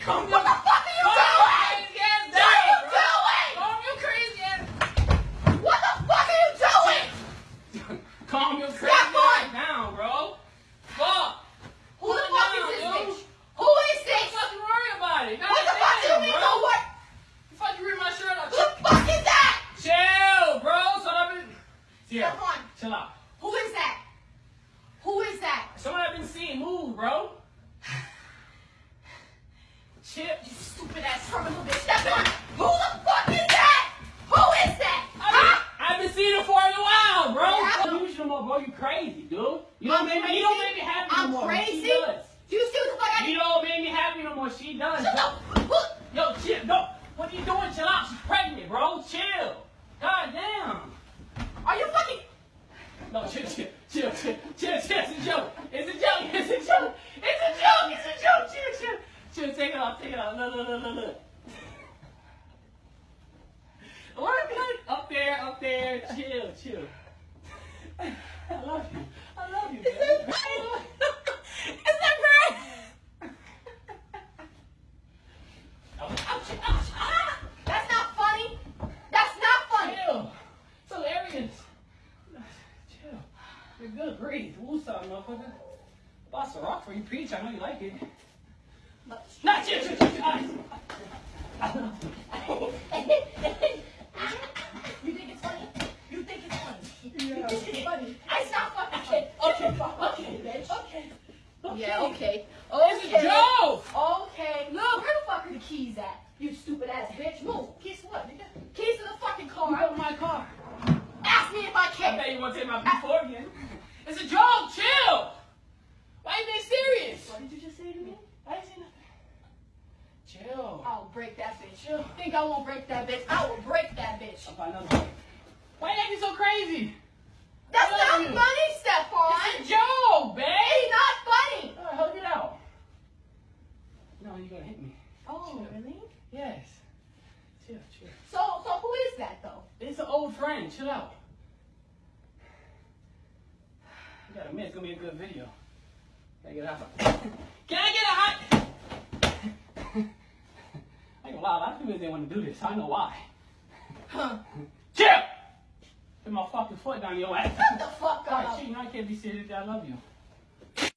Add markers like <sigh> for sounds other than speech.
Come what the fuck are you doing? Yes, what are you doing? Calm your crazy ass. What the fuck are you doing? Calm your crazy Stop ass down, bro. Fuck. Who Put the fuck down, is this bro? bitch? Who is this? Don't fucking worry about it. What the fuck do you mean, bro? What? You fucking you read my shirt up? Who the fuck is that? Chill, bro. So I've been... Yeah. On. Chill out. Who is that? Who is that? Someone I've been seeing move, bro. Chill. You stupid ass terminal bitch. That's not. Who the fuck is that? Who is that? Huh? I've been seeing her for a while, bro. Yeah. Don't use no more, bro. You crazy, dude. You I'm don't make me. You don't make me happy I'm no more. crazy? She does. Do you see what the fuck I You don't make me happy no more. She does. Shut up. Look. Yo, chill. No. What are you doing? Chill out. She's pregnant, bro. Chill. God damn. Are you fucking? No, chill, chill, chill, chill, chill, chill. It's a joke. It's a joke. It's a joke. It's a joke. It's a joke. Chill, chill. Chill, take it off. Take it off. Look, look, look, look, look. What? Up there, up there. Chill, chill. I love you. I love you, man. <laughs> Is that great? Ouch, ouch, ah! That's not funny. That's not funny. Chill. It's hilarious. Chill. You're good. Breathe. Woosah, motherfucker. Boss a rock for you, Peach. I know you like it. Not you! You think it's funny? You think it's funny? Yeah. You think it's funny? It's not fucking okay. Okay, okay, bitch. Okay. Yeah, okay. It's a Okay. joke. Okay. Look, where the fuck are the keys at? You stupid ass bitch. Move. Keys to what, nigga? Keys to the fucking You car. got my car. Ask me if I I can. bet you want to take my before again. It's a joke. Chill. Why you being serious? What did you just say to me? I didn't say nothing. Chill. I'll break that bitch. You think I won't break that bitch? I will break that bitch. I'll find another one. Why you acting so crazy? That's not you. funny, It's a Stephon. joke, babe. It's not funny. All right, hug it out. No, you're gonna hit me. Oh, really? Yes. Chill, chill. So, so who is that though? It's an old friend. Chill out. You gotta admit, it's gonna be a good video. Can I get a hot? Can I get a hot? I ain't gonna lie, a lot of people didn't want to do this. I know why. Huh? <laughs> Chill! Put my fucking foot down your ass. Shut the fuck up. shit, you know I can't be serious. I love you.